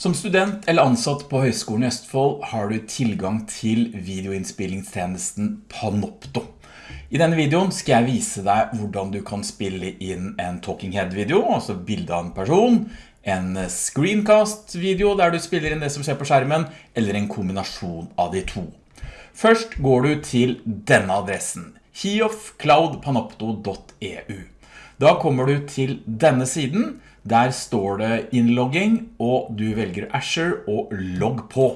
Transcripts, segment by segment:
Som student eller ansatt på Høgskolen i Østfold har du tilgang til videoinnspillingstjenesten Panopto. I denne videoen skal jeg vise deg hvordan du kan spille inn en Talking Head-video, altså bilde av en person, en screencast-video der du spiller inn det som skjer på skjermen, eller en kombinasjon av de to. Først går du til denne adressen, hiofcloudpanopto.eu. Da kommer du til denne siden, der står det innlogging, og du velger Azure og logg på.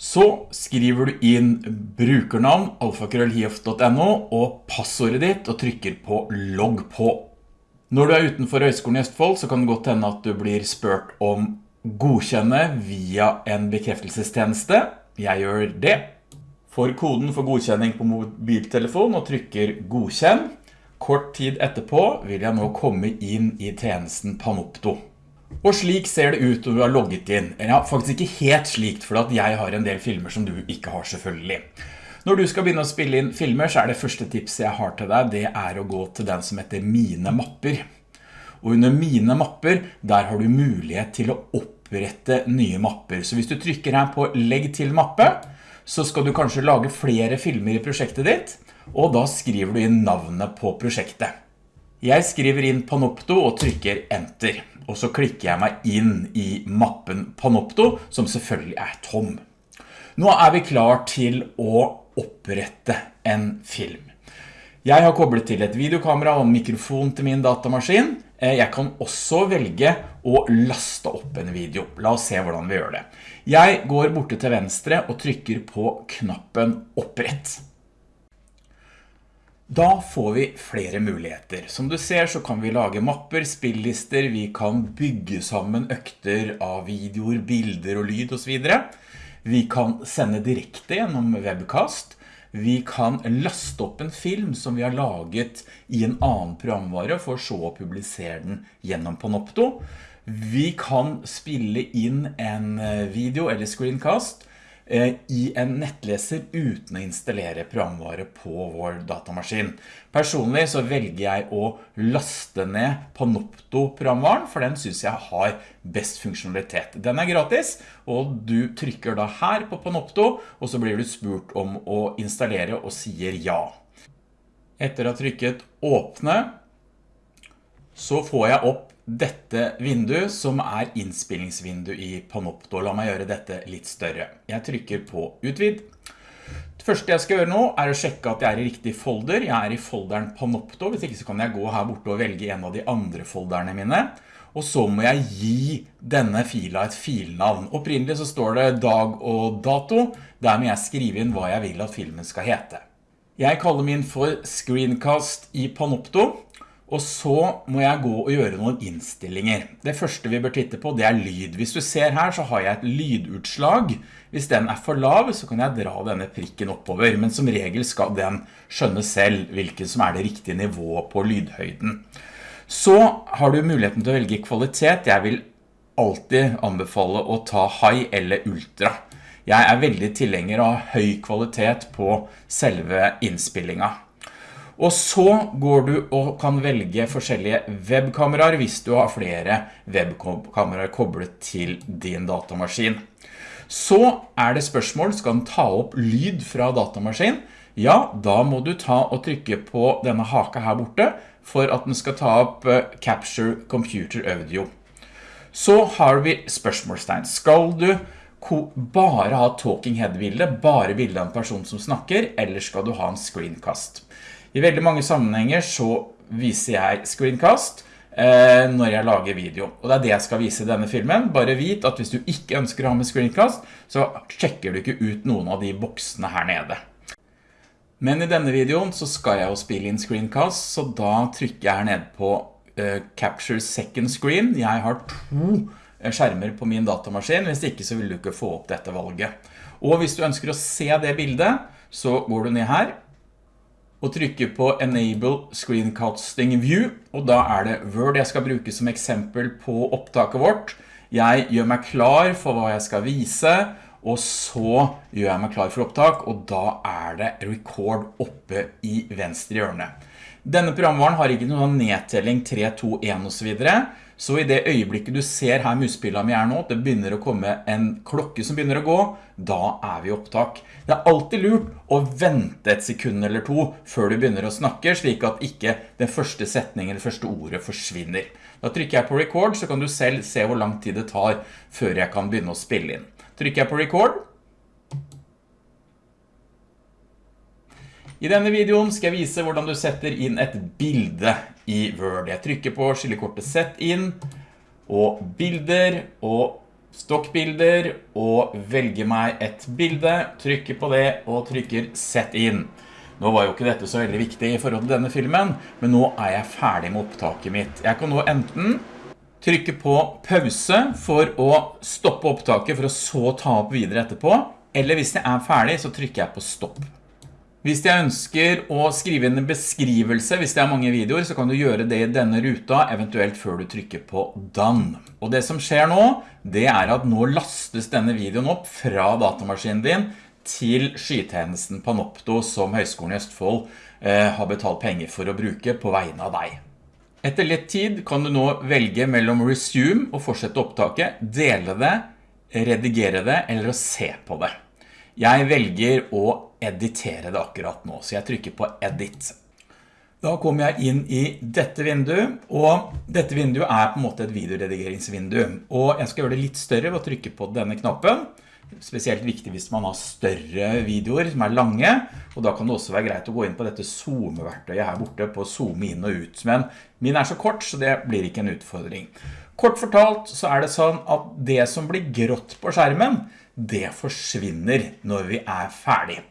Så skriver du inn brukernavn alfakrøllhiof.no og passordet ditt og trykker på logg på. Når du er utenfor Høgskolen i Østfold så kan det godt hende at du blir spurt om godkjenne via en bekreftelsestjeneste. Jeg gjør det. Får koden for godkjenning på mobiltelefon og trykker godkjenn. Kort tid etterpå vil jeg nå komme inn i tjenesten Panopto. Og slik ser det ut når du har logget inn. Ja, faktisk ikke helt slikt, for at jeg har en del filmer som du ikke har selvfølgelig. Når du skal begynne å spille inn filmer, så er det første tipset jeg har til deg, det er å gå til den som heter Mine mapper. Og under Mine mapper, der har du mulighet til å opprette nye mapper. Så hvis du trykker her på Legg til mappe, så skal du kanskje lage flere filmer i prosjektet ditt, og da skriver du inn navnet på prosjektet. Jeg skriver inn Panopto og trykker Enter, og så klikker jeg meg inn i mappen Panopto, som selvfølgelig er tom. Nå er vi klar til å opprette en film. Jeg har koblet til et videokamera og en mikrofon til min datamaskin. Eh, jeg kan også velge å laste opp en video. La oss se hvordan vi gjør det. Jeg går borte til venstre og trykker på knappen opprett. Da får vi flere muligheter. Som du ser så kan vi lage mapper, spillister, vi kan bygge sammen økter av videoer, bilder og lyd og så videre. Vi kan sende direkte gjennom webcast. Vi kan laste opp en film som vi har laget i en annen programvare for så å publisere den gjennom Panopto. Vi kan spille inn en video eller screencast Eh, i en nettleser uten å installere programvare på vår datamaskin. Personlig så velger jeg å laste ned Panopto-programvaren, for den synes jeg har best funksjonalitet. Den er gratis, og du trykker da her på Panopto, og så blir du spurt om å installere og sier ja. Etter å ha trykket åpne, så får jeg opp dette vinduet som er innspillingsvindu i Panopto. La meg gjøre dette litt større. Jeg trykker på utvid. Det første jeg skal gjøre nå er å sjekke at jeg er i riktig folder. Jeg er i folderen Panopto, hvis ikke så kan jeg gå her borte og velge en av de andre folderne mine. Og så må jeg gi denne fila et filnavn. Opprinnelig så står det dag og dato. Der må jeg skrive inn hva jeg vil at filmen skal hete. Jeg kaller min for Screencast i Panopto. Og så må jeg gå og gjøre noen innstillinger. Det første vi bør titte på, det er lyd. Hvis du ser her, så har jeg et lydutslag. Hvis den er for lav, så kan jeg dra denne prikken oppover. Men som regel skal den skjønne selv hvilken som er det riktige nivået på lydhøyden. Så har du muligheten til å velge kvalitet. Jeg vil alltid anbefale å ta high eller ultra. Jeg er veldig tilhenger av høy kvalitet på selve innspillingen. Og så går du og kan velge forskjellige webkameraer hvis du har flere webkameraer koblet til din datamaskin. Så er det spørsmål, skal den ta opp lyd fra datamaskin? Ja, da må du ta og trykke på denne haka her borte for at den skal ta opp eh, Capture Computer Audio. Så har vi spørsmålstegn. Skal du bare ha talking head-bilde, bare bilde av en person som snakker, eller skal du ha en screencast? I veldig mange sammenhenger så viser jeg screencast eh, når jeg lager video. Og det er det jeg skal vise i denne filmen. Bare vit at hvis du ikke ønsker å ha med screencast, så sjekker du ikke ut noen av de boksene her nede. Men i denne videoen så skal jeg jo spille inn screencast, så da trykker jeg her nede på eh, Capture Second Screen. Jeg har to eh, skjermer på min datamaskin, hvis ikke så vil du ikke få opp dette valget. Og hvis du ønsker å se det bildet, så går du ned her, og trykker på Enable Screencasting View, og da er det Word jeg skal bruke som eksempel på opptaket vårt. Jeg gjør meg klar for hva jeg skal vise, og så gjør jeg meg klar for opptak, og da er det Record oppe i venstre hjørne. Denne programvaren har ikke noen nedtelling 3, 2, 1 og så videre, Så i det øyeblikket du ser her muspillet mi er nå, det begynner å komme en klokke som begynner å gå, da er vi opptak. Det er alltid lurt å vente et sekund eller to før du begynner å snakke, slik at ikke den første setningen eller første ordet forsvinner. Da trykker jeg på record, så kan du selv se hvor lang tid det tar før jeg kan begynne å spille inn. Trykker jeg på record, I denne videoen skal jeg vise hvordan du setter inn et bilde i Word. Jeg trykker på skillekortet Sett inn, og bilder, og stokkbilder, og velger meg et bilde, trykker på det, og trykker Sett inn. Nå var jo ikke dette så veldig viktig i forhold til denne filmen, men nå er jeg ferdig med opptaket mitt. Jeg kan nå enten trykke på pause for å stoppe opptaket for å så ta opp videre etterpå, eller hvis jeg er ferdig så trykker jeg på stopp. Hvis jeg ønsker å skrive inn en beskrivelse, hvis det er mange videoer, så kan du gjøre det i denne ruta, eventuelt før du trykker på Done. Og det som skjer nå, det er at nå lastes denne videoen opp fra datamaskinen din til skytjenesten Panopto som Høgskolen i Østfold eh, har betalt penger for å bruke på vegne av deg. Etter litt tid kan du nå velge mellom Resume og fortsette opptaket, dele det, redigere det eller å se på det. Jeg velger å editere det akkurat nå, så jeg trykker på Edit. Da kommer jeg inn i dette vinduet, og dette vinduet er på en måte et videoredigeringsvindu. Og jeg skal gjøre det litt større ved å trykke på denne knappen. Spesielt viktig hvis man har større videoer som er lange, og da kan det også være greit å gå inn på dette zoom-verktøyet her borte på zoome inn og ut. Men min er så kort, så det blir ikke en utfordring. Kort fortalt så er det sånn at det som blir grått på skjermen, det forsvinner når vi er ferdig.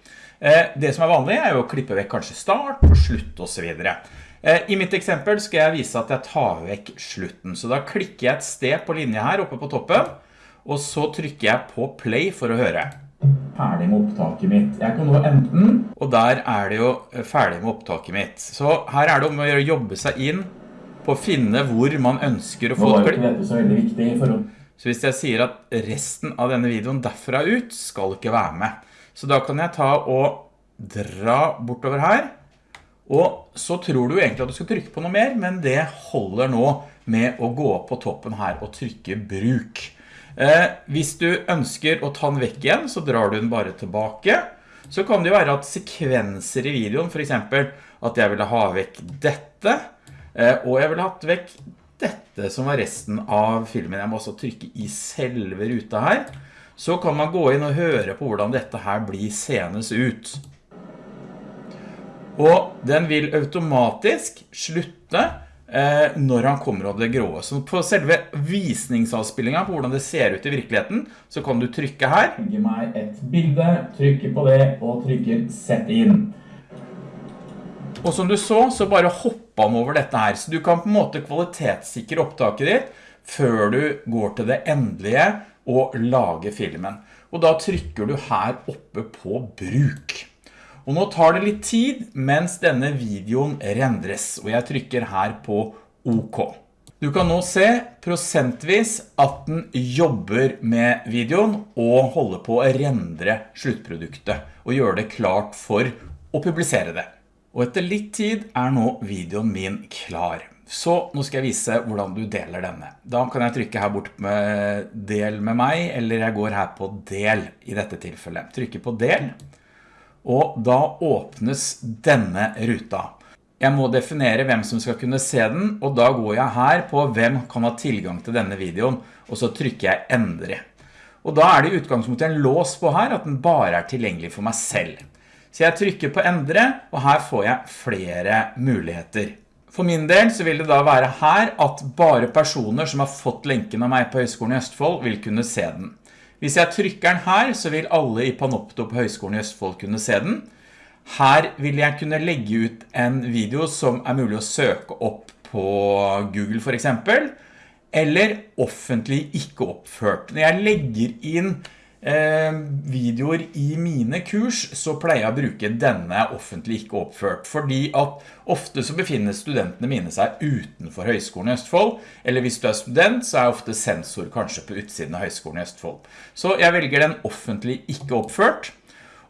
Eh, det som er vanlig er jo å klippe vekk kanskje start og slutt og så videre. Eh, I mitt eksempel skal jeg vise at jeg tar vekk slutten, så da klikker jeg et sted på linje her oppe på toppen, og så trykker jeg på play for å høre. Ferdig med opptaket mitt. Jeg kan nå enten, og der er det jo ferdig med opptaket mitt. Så her er det om å jobbe seg inn på å finne hvor man ønsker å få et klipp. dette så veldig viktig. Så hvis jeg sier at resten av denne videoen derfra ut skal ikke være med, så da kan jeg ta og dra bortover her. Og så tror du egentlig at du skal trykke på noe mer, men det holder nå med å gå opp på toppen her og trykke bruk. Eh, hvis du ønsker å ta den vekk igjen, så drar du den bare tilbake. Så kan det jo være at sekvenser i videoen, for eksempel at jeg ville ha vekk dette, og jeg ville hatt vekk dette som var resten av filmen. Jeg må også trykke i selve ruta her så kan man gå inn og høre på hvordan dette her blir senes ut. Og den vil automatisk slutte eh, når han kommer av det grå. Så på selve visningsavspillingen på hvordan det ser ut i virkeligheten, så kan du trykke her. Gi meg et bilde, trykke på det og trykke sett inn. Og som du så, så bare hoppa han over dette her. Så du kan på en måte kvalitetssikre opptaket ditt før du går til det endelige og lager filmen. Og da trykker du her oppe på bruk. Og nå tar det litt tid mens denne videoen rendres, og jeg trykker her på OK. Du kan nå se prosentvis at den jobber med videoen og holder på å rendre sluttproduktet og gjøre det klart for å publisere det. Og etter litt tid er nå videoen min klar. Så nå skal jeg vise hvordan du deler denne. Da kan jeg trykke her bort med del med meg, eller jeg går her på del i dette tilfellet. Trykker på del, og da åpnes denne ruta. Jeg må definere hvem som skal kunne se den, og da går jeg her på hvem kan ha tilgang til denne videoen, og så trykker jeg endre. Og da er det i utgangspunktet en lås på her, at den bare er tilgjengelig for meg selv. Så jeg trykker på endre, og her får jeg flere muligheter. For min del så vil det da være her at bare personer som har fått lenken av meg på Høgskolen i Østfold vil kunne se den. Hvis jeg trykker den her, så vil alle i Panopto på Høgskolen i Østfold kunne se den. Her vil jeg kunne legge ut en video som er mulig å søke opp på Google for eksempel, eller offentlig ikke oppført. Når jeg legger inn videoer i mine kurs, så pleier jeg å bruke denne offentlig ikke oppført, fordi at ofte så befinner studentene mine seg utenfor Høgskolen i Østfold, eller hvis du er student, så er ofte sensor kanskje på utsiden av Høgskolen i Østfold. Så jeg velger den offentlig ikke oppført,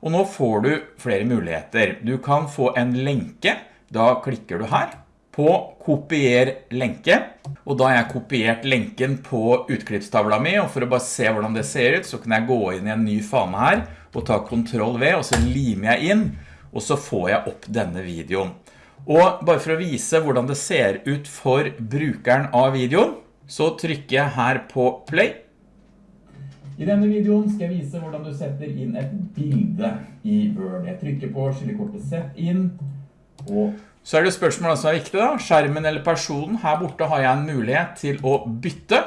og nå får du flere muligheter. Du kan få en lenke, da klikker du her, på kopier lenke, og da har jeg kopiert lenken på utklippstavla mi, og for å bare se hvordan det ser ut, så kan jeg gå inn i en ny fane her, og ta Ctrl V, og så limer jeg inn, og så får jeg opp denne videoen. Og bare for å vise hvordan det ser ut for brukeren av videoen, så trykker jeg her på play, I denne videoen skal jeg vise hvordan du setter inn et bilde i Word. Jeg trykker på skillekortet Sett inn, og Så er det spørsmålet som er viktig da, skjermen eller personen. Her borte har jeg en mulighet til å bytte.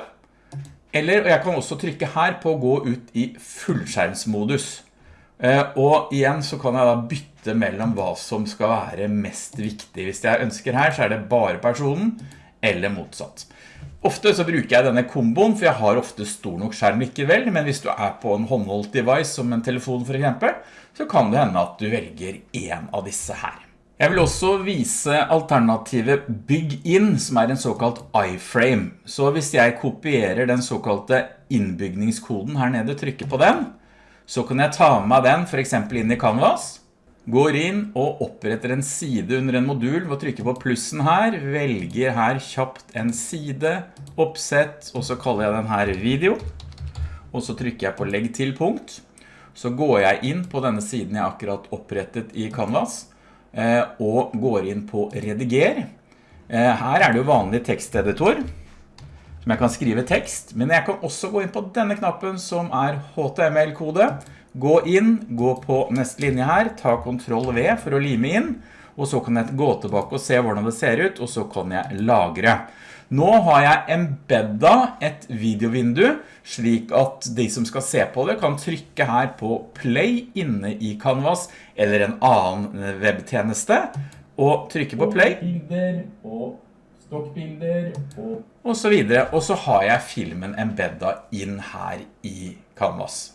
Eller, jeg kan også trykke her på å gå ut i fullskjermsmodus. Eh, Og igjen så kan jeg da bytte mellom hva som skal være mest viktig. Hvis jeg ønsker her, så er det bare personen, eller motsatt. Ofte så bruker jeg denne komboen, for jeg har ofte stor nok skjerm likevel, men hvis du er på en håndholdt device, som en telefon for eksempel, så kan det hende at du velger en av disse her. Jeg vil også vise alternativet Bygg inn, som er en såkalt iframe. Så hvis jeg kopierer den såkalte innbygningskoden her nede, trykker på den, så kan jeg ta med den for eksempel inn i Canvas, går inn og oppretter en side under en modul ved å trykke på plussen her, velger her kjapt en side, oppsett, og så kaller jeg den her video, og så trykker jeg på legg til punkt, så går jeg inn på denne siden jeg akkurat opprettet i Canvas, og går inn på rediger. Eh, Her er det jo vanlig teksteditor, som jeg kan skrive tekst, men jeg kan også gå inn på denne knappen som er HTML-kode, gå inn, gå på neste linje her, ta Ctrl V for å lime inn, og så kan jeg gå tilbake og se hvordan det ser ut, og så kan jeg lagre. Nå har jeg embedda et videovindu, slik at de som skal se på det kan trykke her på play inne i Canvas, eller en annen webtjeneste, og trykke på play, og bilder, og stokkbilder, og og så videre. Og så har jeg filmen embedda inn her i Canvas.